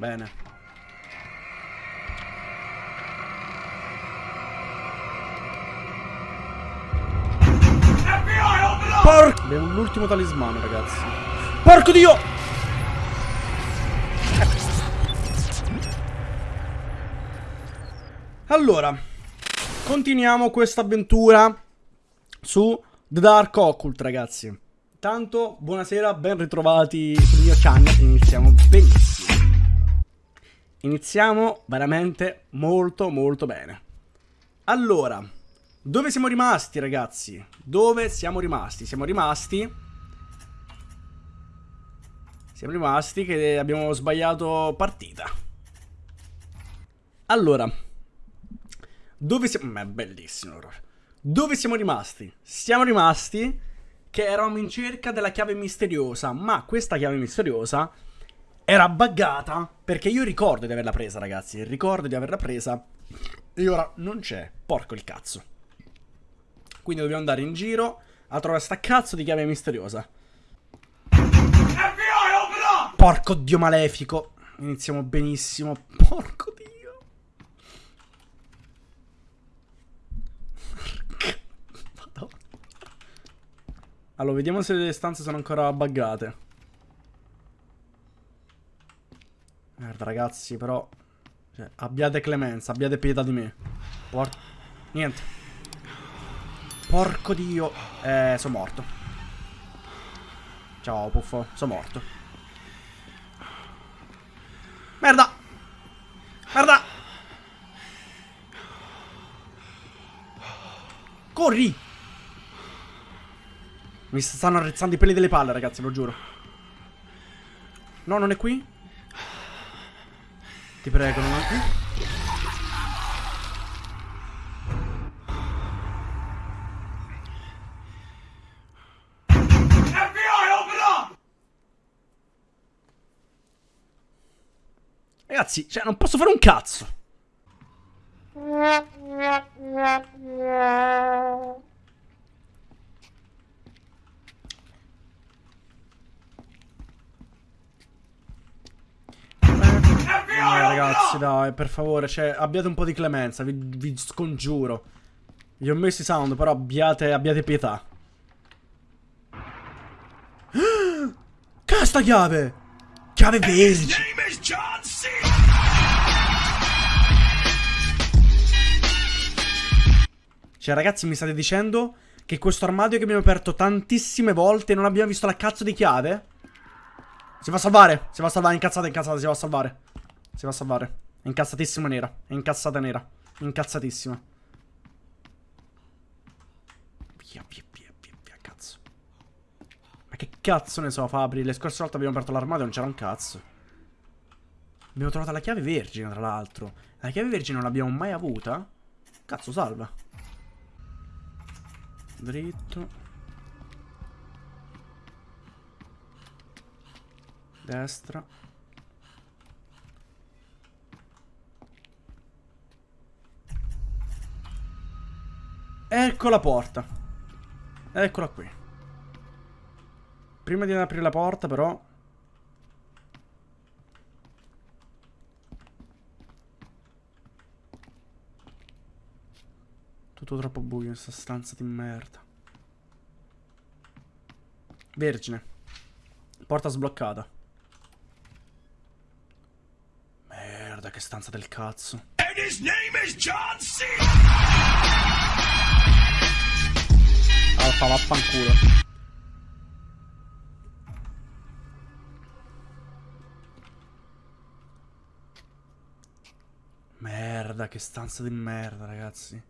Bene. Porco... Abbiamo l'ultimo talismano, ragazzi. Porco Dio! Allora, continuiamo questa avventura su The Dark Occult, ragazzi. Intanto, buonasera, ben ritrovati sul mio channel. Iniziamo benissimo. Iniziamo veramente molto molto bene. Allora, dove siamo rimasti, ragazzi? Dove siamo rimasti? Siamo rimasti... Siamo rimasti che abbiamo sbagliato partita. Allora. Dove siamo... Ma è bellissimo. Dove siamo rimasti? Siamo rimasti che eravamo in cerca della chiave misteriosa, ma questa chiave misteriosa era buggata perché io ricordo di averla presa, ragazzi, ricordo di averla presa e ora non c'è, porco il cazzo. Quindi dobbiamo andare in giro a trovare sta cazzo di chiave misteriosa. Porco dio malefico. Iniziamo benissimo. Porco dio. Allora, vediamo se le stanze sono ancora buggate. Merda, ragazzi, però... Cioè, abbiate clemenza, abbiate pietà di me. Por Niente. Porco dio. Eh, sono morto. Ciao, puffo. Sono morto. Merda! Merda! Corri! Mi stanno arrezzando i peli delle palle, ragazzi, lo giuro. No, non è qui? Ti prego, non? Ragazzi, cioè, non posso fare un cazzo. Eh, ragazzi, dai, per favore, cioè, abbiate un po' di clemenza, vi, vi scongiuro. Vi ho messo i sound, però abbiate, abbiate pietà. Casta chiave! Chiave vergine! Cioè, ragazzi, mi state dicendo che questo armadio che abbiamo aperto tantissime volte non abbiamo visto la cazzo di chiave? Si va a salvare, si va a salvare, incazzata, incazzata, si va a salvare. Si va a salvare. È incazzatissima nera. È incazzata nera. Incazzatissima. Via, via, via, via, via, cazzo. Ma che cazzo ne so, Fabri? Le scorse volte abbiamo aperto l'armadio e non c'era un cazzo. Abbiamo trovato la chiave vergine, tra l'altro. La chiave vergine non l'abbiamo mai avuta? Cazzo, salva. Dritto. Destra. Ecco la porta. Eccola qui. Prima di aprire la porta, però... Tutto troppo buio in questa stanza di merda. Vergine. Porta sbloccata. Merda, che stanza del cazzo. And his name is John C. Alfa, vaffanculo. Merda, che stanza di merda, ragazzi.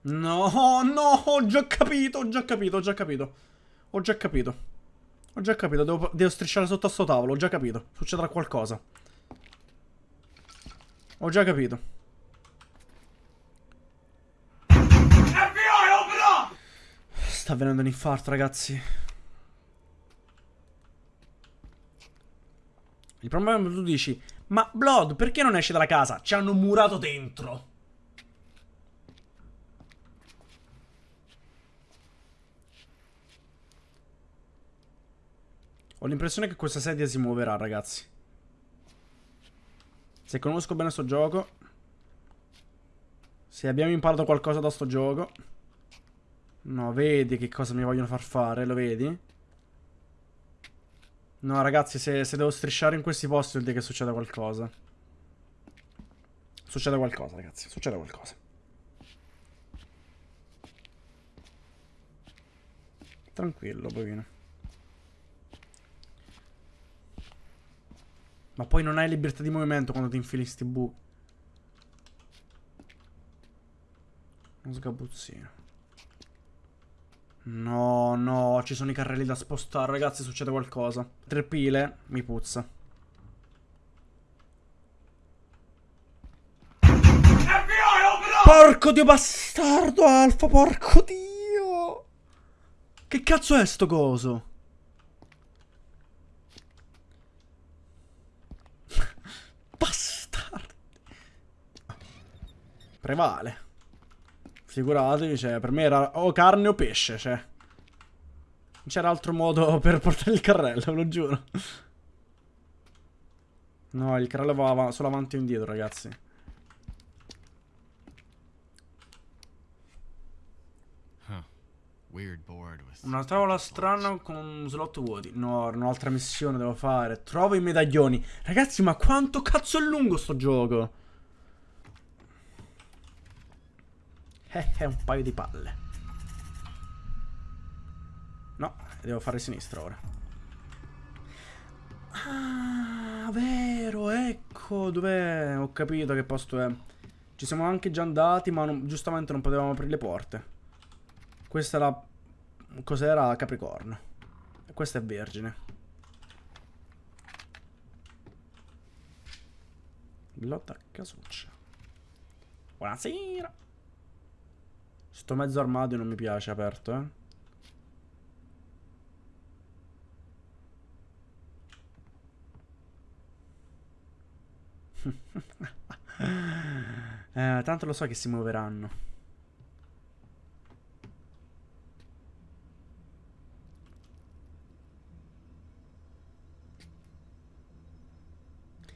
No, no, ho già capito, ho già capito, ho già capito. Ho già capito. Ho già capito, devo, devo strisciare sotto a sto tavolo, ho già capito. Succederà qualcosa. Ho già capito. Sta avvenendo un infarto, ragazzi. Il problema è che tu dici, ma Blood, perché non esce dalla casa? Ci hanno murato dentro. Ho l'impressione che questa sedia si muoverà, ragazzi. Se conosco bene sto gioco. Se abbiamo imparato qualcosa da sto gioco. No, vedi che cosa mi vogliono far fare, lo vedi? No, ragazzi, se, se devo strisciare in questi posti vuol dire che succede qualcosa. Succede qualcosa, ragazzi, succede qualcosa. Tranquillo, bovino. Ma poi non hai libertà di movimento quando ti infili sti buchi. Uno sgabuzzino. No, no, ci sono i carrelli da spostare, ragazzi, succede qualcosa. Tre pile, mi puzza. Porco dio bastardo, Alfa, porco dio! Che cazzo è sto coso? Bastardo. Prevale. Figuratevi, cioè, per me era o carne o pesce, cioè. Non c'era altro modo per portare il carrello, ve lo giuro. No, il carrello va solo avanti e indietro, ragazzi. Una tavola strana con slot vuoti. No, un'altra missione devo fare. Trovo i medaglioni. Ragazzi, ma quanto cazzo è lungo sto gioco? Eh, è un paio di palle. No, devo fare sinistra ora. Ah, vero, ecco dov'è. Ho capito che posto è. Ci siamo anche già andati, ma non, giustamente non potevamo aprire le porte. Questa era... Cos'era? Capricorno. E questa è Vergine. Lotta casuccia. Buonasera. Sto mezzo armadio non mi piace aperto, eh. eh, tanto lo so che si muoveranno.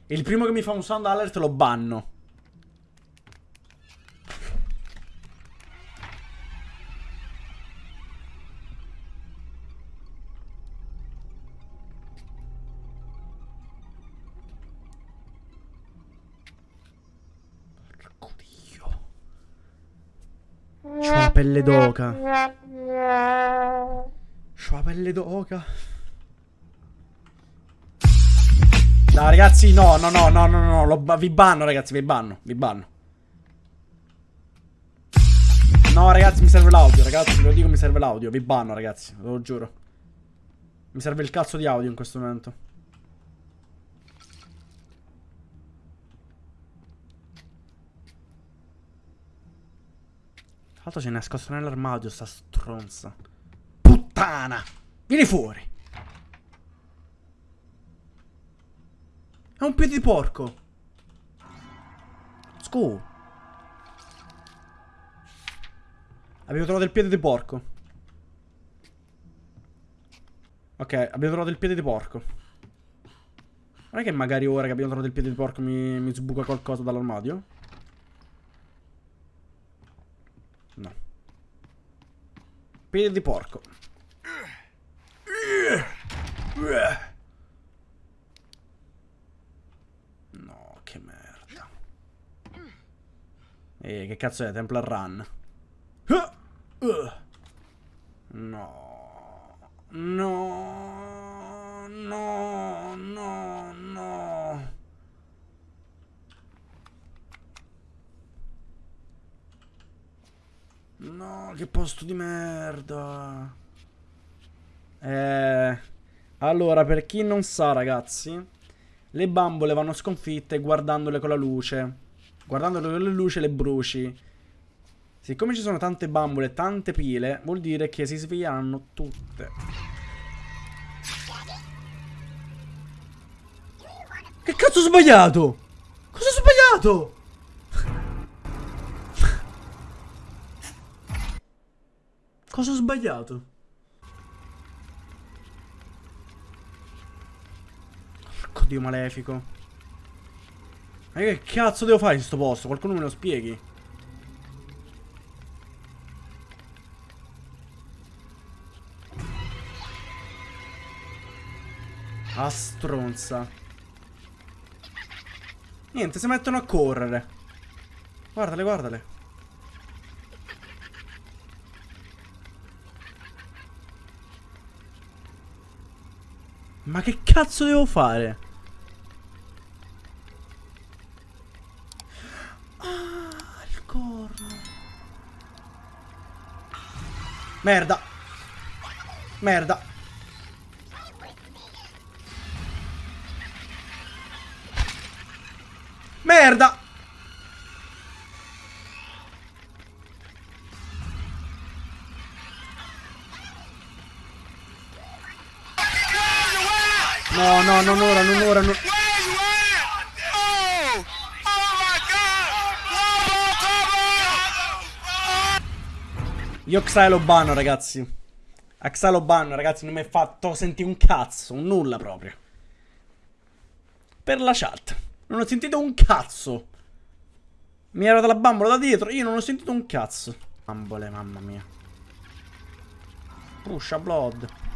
Il primo che mi fa un sound alert lo banno. Pelle d'oca. C'ho la pelle d'oca. Dai ragazzi, no, no, no, no, no, no, lo, vi banno ragazzi, vi banno, vi banno. No ragazzi, mi serve l'audio, ragazzi, ve lo dico, mi serve l'audio, vi banno ragazzi, ve lo giuro. Mi serve il cazzo di audio in questo momento. L'altro si è nascosto nell'armadio sta stronza. Puttana! Vieni fuori! È un piede di porco! Scu! Abbiamo trovato il piede di porco. Ok, abbiamo trovato il piede di porco. Non è che magari ora che abbiamo trovato il piede di porco mi, mi sbuca qualcosa dall'armadio? No. Piede di porco. No, che merda. E che cazzo è? Templar Run. No. No. No. No. No. No, che posto di merda. Eh... Allora, per chi non sa, ragazzi, le bambole vanno sconfitte guardandole con la luce. Guardandole con la luce le bruci. Siccome ci sono tante bambole e tante pile, vuol dire che si sveglieranno tutte. Che cazzo ho sbagliato? Cosa ho sbagliato? Cosa ho sbagliato? Porco dio malefico. Ma che cazzo devo fare in sto posto? Qualcuno me lo spieghi? A stronza. Niente, si mettono a correre. Guardale, guardale. Ma che cazzo devo fare? Ah, il corno. Merda. Merda. No, no, non ora, non ora, non... Io Xai ragazzi. A ragazzi, non mi ha fatto sentire un cazzo, un nulla proprio. Per la chat. Non ho sentito un cazzo. Mi era dalla bambola da dietro, io non ho sentito un cazzo. Bambole, mamma mia. Pusha blood.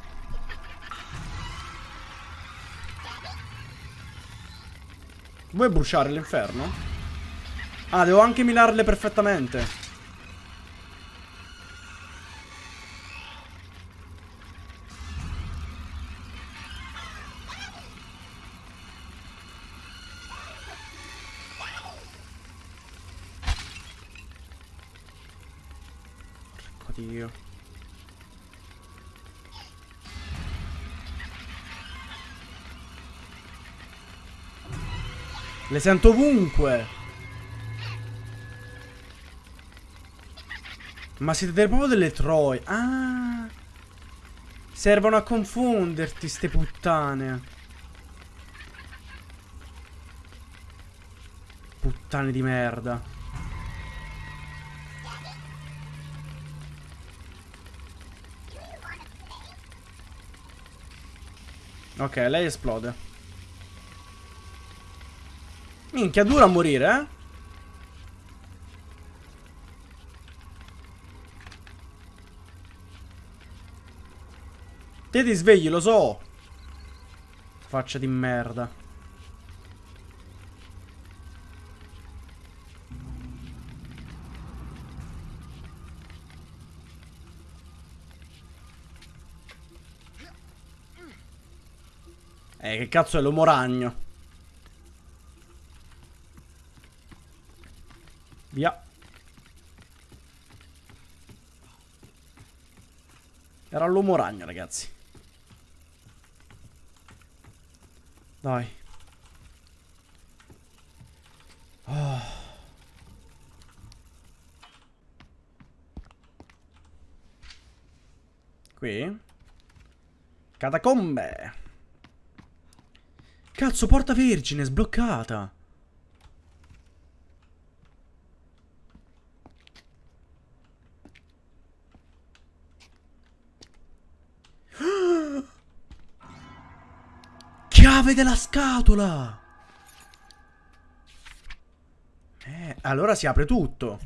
Vuoi bruciare l'inferno? Ah, devo anche minarle perfettamente. Le sento ovunque. Ma siete proprio delle troie. Ah. Servono a confonderti ste puttane. Puttane di merda. Ok, lei esplode. Minchia, dura a morire, eh? Te ti svegli, lo so. Faccia di merda. Eh, che cazzo è l'uomo ragno? Via. Era l'uomo ragno, ragazzi. Dai. Oh. Qui. Catacombe. Cazzo, porta vergine, sbloccata. Chiave della scatola! Eh, allora si apre tutto.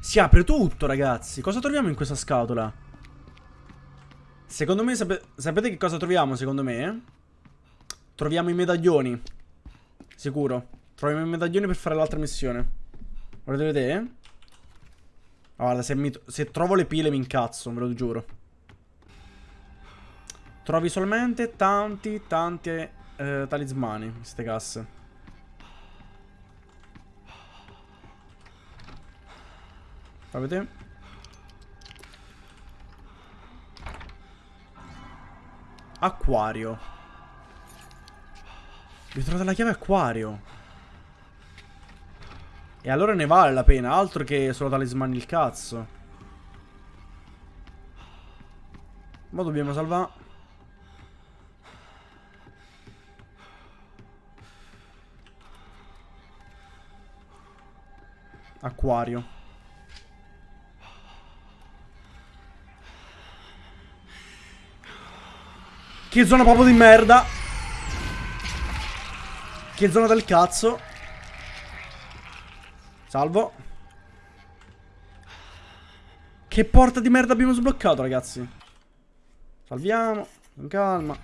Si apre tutto, ragazzi. Cosa troviamo in questa scatola? Secondo me, sape sapete che cosa troviamo, secondo me? Troviamo i medaglioni. Sicuro. Troviamo i medaglioni per fare l'altra missione. Volete vedere? Guarda, se, se trovo le pile mi incazzo, ve lo giuro. Trovi solamente tanti, tanti eh, talismani, queste casse. Fa vedere? Acquario. Vi trovate la chiave acquario. E allora ne vale la pena, altro che solo talismani il cazzo. Ma dobbiamo salvare. Acquario. Che zona proprio di merda. Che zona del cazzo. Salvo. Che porta di merda abbiamo sbloccato, ragazzi. Salviamo. Con calma.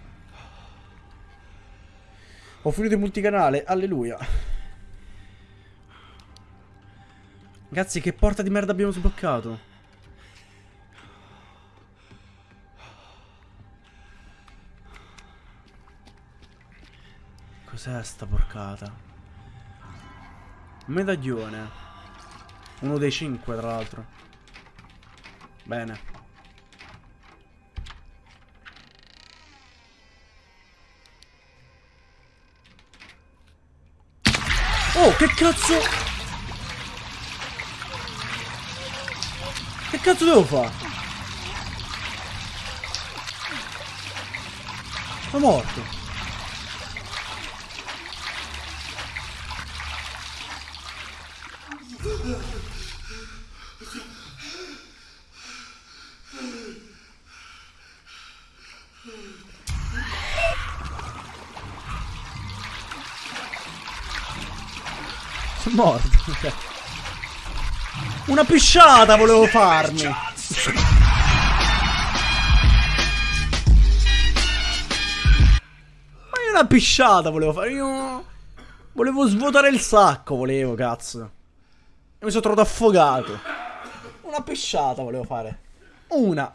Ho finito il multicanale. Alleluia. Ragazzi, che porta di merda abbiamo sbloccato? Cos'è sta porcata? Medaglione. Uno dei cinque, tra l'altro. Bene. Oh, che cazzo? Che cazzo devo fare? Sono morto. Morto. Una pisciata volevo farmi. Ma io una pisciata volevo fare. Io... Volevo svuotare il sacco, volevo, cazzo. E mi sono trovato affogato. Una pesciata volevo fare. Una.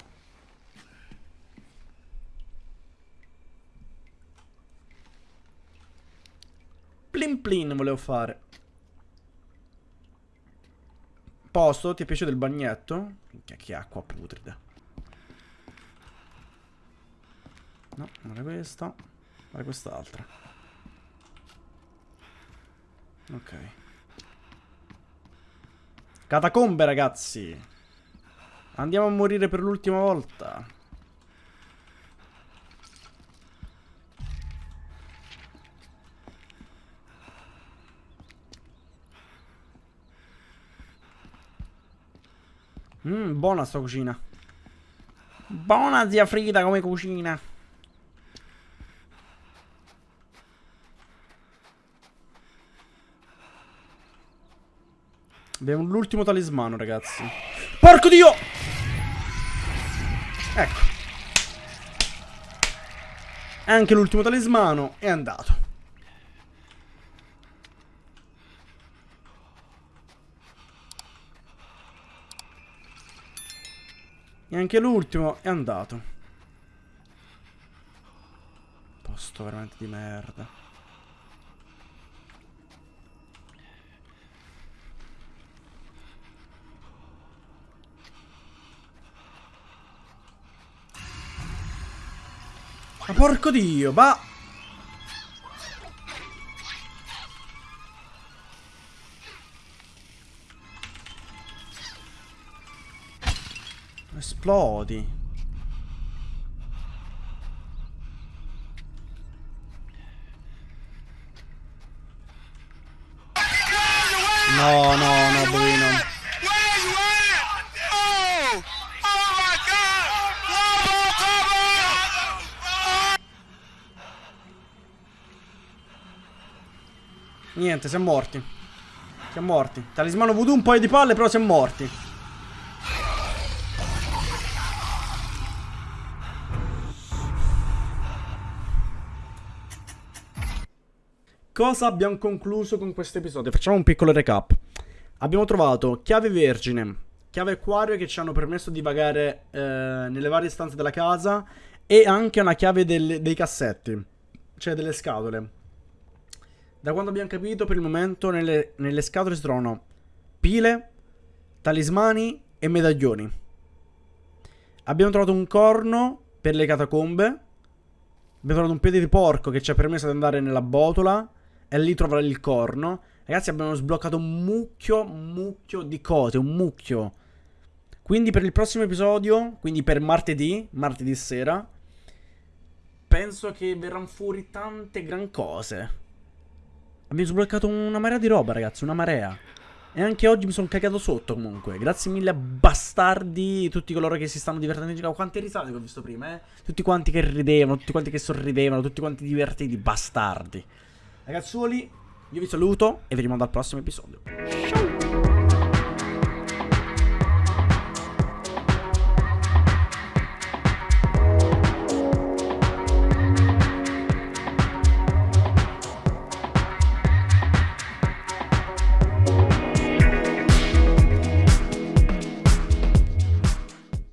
Plin plin volevo fare. Posto, ti è piaciuto il bagnetto? Minchia, che acqua putrida. No, non è questa. È quest'altra. Ok. Catacombe, ragazzi. Andiamo a morire per l'ultima volta. Mmm, buona sta cucina. Buona zia Frida come cucina. Abbiamo l'ultimo talismano, ragazzi. Porco Dio! Ecco. Anche l'ultimo talismano è andato. E anche l'ultimo è andato. Posto veramente di merda. Ma porco dio, ma... Esplodi. No, no, no, Bruno. Niente, siamo morti. Siamo morti. Talismano voodoo un paio di palle, però siamo morti. Cosa abbiamo concluso con questo episodio? Facciamo un piccolo recap. Abbiamo trovato chiave vergine, chiave acquario che ci hanno permesso di vagare eh, nelle varie stanze della casa e anche una chiave del, dei cassetti, cioè delle scatole. Da quando abbiamo capito, per il momento nelle, nelle scatole si trovano pile, talismani e medaglioni. Abbiamo trovato un corno per le catacombe. Abbiamo trovato un piede di porco che ci ha permesso di andare nella botola e lì trovare il corno. Ragazzi, abbiamo sbloccato un mucchio, mucchio di cose, un mucchio. Quindi per il prossimo episodio, quindi per martedì, martedì sera, penso che verranno fuori tante gran cose. Abbiamo sbloccato una marea di roba, ragazzi, una marea. E anche oggi mi sono cagato sotto comunque. Grazie mille bastardi, tutti coloro che si stanno divertendo. Quante risate che ho visto prima, eh? Tutti quanti che ridevano, tutti quanti che sorridevano, tutti quanti divertiti, bastardi. Ragazzuoli, Io vi saluto e vi rimando al prossimo episodio.